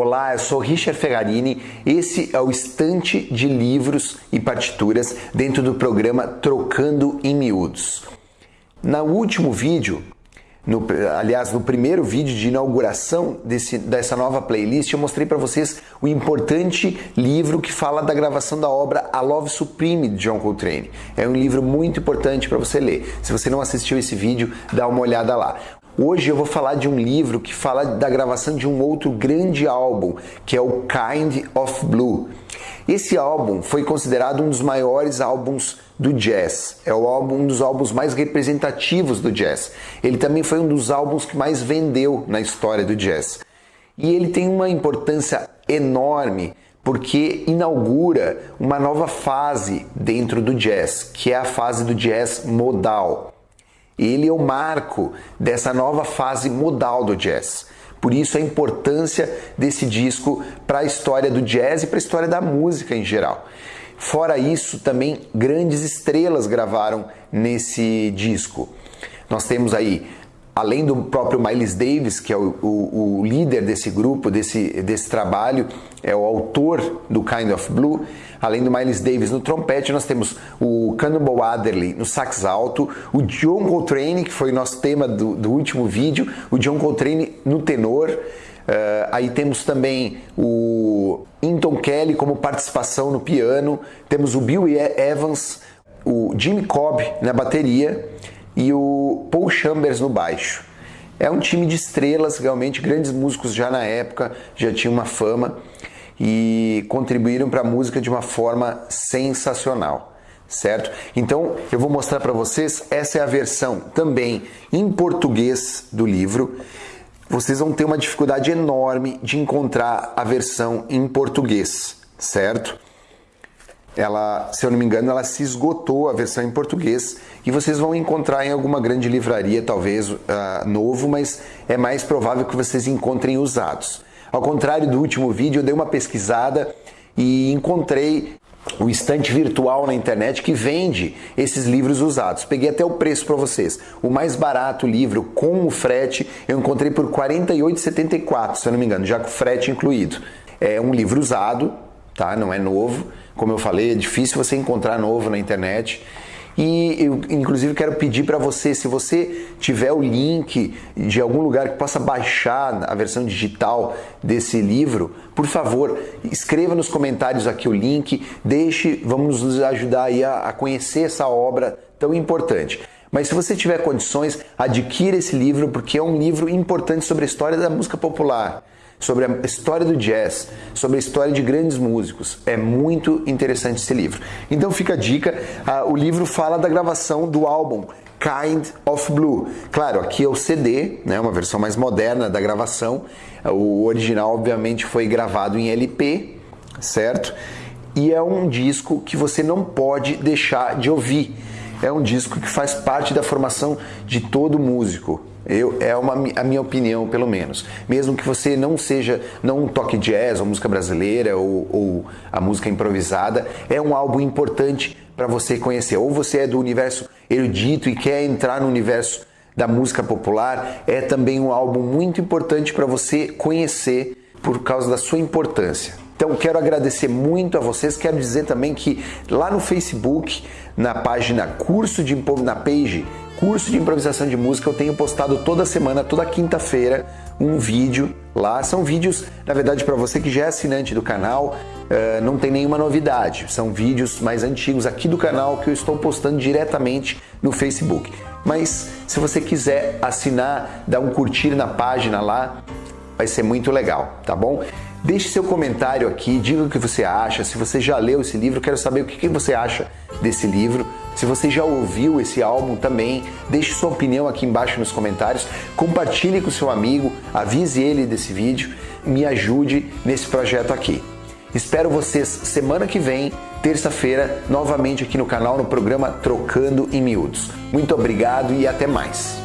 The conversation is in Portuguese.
Olá, eu sou Richard Ferrarini. Esse é o estante de livros e partituras dentro do programa Trocando em Miúdos. No último vídeo, no, aliás, no primeiro vídeo de inauguração desse, dessa nova playlist, eu mostrei para vocês o importante livro que fala da gravação da obra A Love Supreme de John Coltrane. É um livro muito importante para você ler. Se você não assistiu esse vídeo, dá uma olhada lá. Hoje eu vou falar de um livro que fala da gravação de um outro grande álbum, que é o Kind of Blue. Esse álbum foi considerado um dos maiores álbuns do jazz. É álbum, um dos álbuns mais representativos do jazz. Ele também foi um dos álbuns que mais vendeu na história do jazz. E ele tem uma importância enorme porque inaugura uma nova fase dentro do jazz, que é a fase do jazz modal. Ele é o marco dessa nova fase modal do jazz. Por isso a importância desse disco para a história do jazz e para a história da música em geral. Fora isso, também grandes estrelas gravaram nesse disco. Nós temos aí, além do próprio Miles Davis, que é o, o, o líder desse grupo, desse, desse trabalho, é o autor do Kind of Blue, Além do Miles Davis no trompete, nós temos o Cannonball Adderley no sax alto, o John Coltrane, que foi o nosso tema do, do último vídeo, o John Coltrane no tenor. Uh, aí temos também o Inton Kelly como participação no piano, temos o Bill Evans, o Jimmy Cobb na bateria e o Paul Chambers no baixo. É um time de estrelas, realmente grandes músicos já na época, já tinha uma fama e contribuíram para a música de uma forma sensacional certo? Então eu vou mostrar para vocês, essa é a versão também em português do livro. Vocês vão ter uma dificuldade enorme de encontrar a versão em português, certo? Ela, se eu não me engano, ela se esgotou a versão em português e vocês vão encontrar em alguma grande livraria, talvez uh, novo, mas é mais provável que vocês encontrem usados. Ao contrário do último vídeo, eu dei uma pesquisada e encontrei o estante virtual na internet que vende esses livros usados. Peguei até o preço para vocês. O mais barato livro com o frete eu encontrei por R$ 48,74, se eu não me engano, já com frete incluído. É um livro usado, tá? Não é novo. Como eu falei, é difícil você encontrar novo na internet. E eu, inclusive, quero pedir para você, se você tiver o link de algum lugar que possa baixar a versão digital desse livro, por favor, escreva nos comentários aqui o link, deixe, vamos nos ajudar aí a, a conhecer essa obra tão importante. Mas se você tiver condições, adquira esse livro porque é um livro importante sobre a história da música popular sobre a história do jazz, sobre a história de grandes músicos. É muito interessante esse livro. Então fica a dica, uh, o livro fala da gravação do álbum Kind of Blue. Claro, aqui é o CD, né, uma versão mais moderna da gravação. O original, obviamente, foi gravado em LP, certo? E é um disco que você não pode deixar de ouvir. É um disco que faz parte da formação de todo músico. Eu, é uma, a minha opinião, pelo menos. Mesmo que você não seja, não toque jazz ou música brasileira ou, ou a música improvisada, é um álbum importante para você conhecer. Ou você é do universo erudito e quer entrar no universo da música popular, é também um álbum muito importante para você conhecer por causa da sua importância. Então quero agradecer muito a vocês. Quero dizer também que lá no Facebook, na página curso de na page curso de improvisação de música, eu tenho postado toda semana, toda quinta-feira, um vídeo lá. São vídeos, na verdade, para você que já é assinante do canal, uh, não tem nenhuma novidade. São vídeos mais antigos aqui do canal que eu estou postando diretamente no Facebook. Mas se você quiser assinar, dar um curtir na página lá, vai ser muito legal, tá bom? Deixe seu comentário aqui, diga o que você acha. Se você já leu esse livro, quero saber o que você acha desse livro. Se você já ouviu esse álbum também, deixe sua opinião aqui embaixo nos comentários, compartilhe com seu amigo, avise ele desse vídeo, me ajude nesse projeto aqui. Espero vocês semana que vem, terça-feira, novamente aqui no canal no programa Trocando em Miúdos. Muito obrigado e até mais.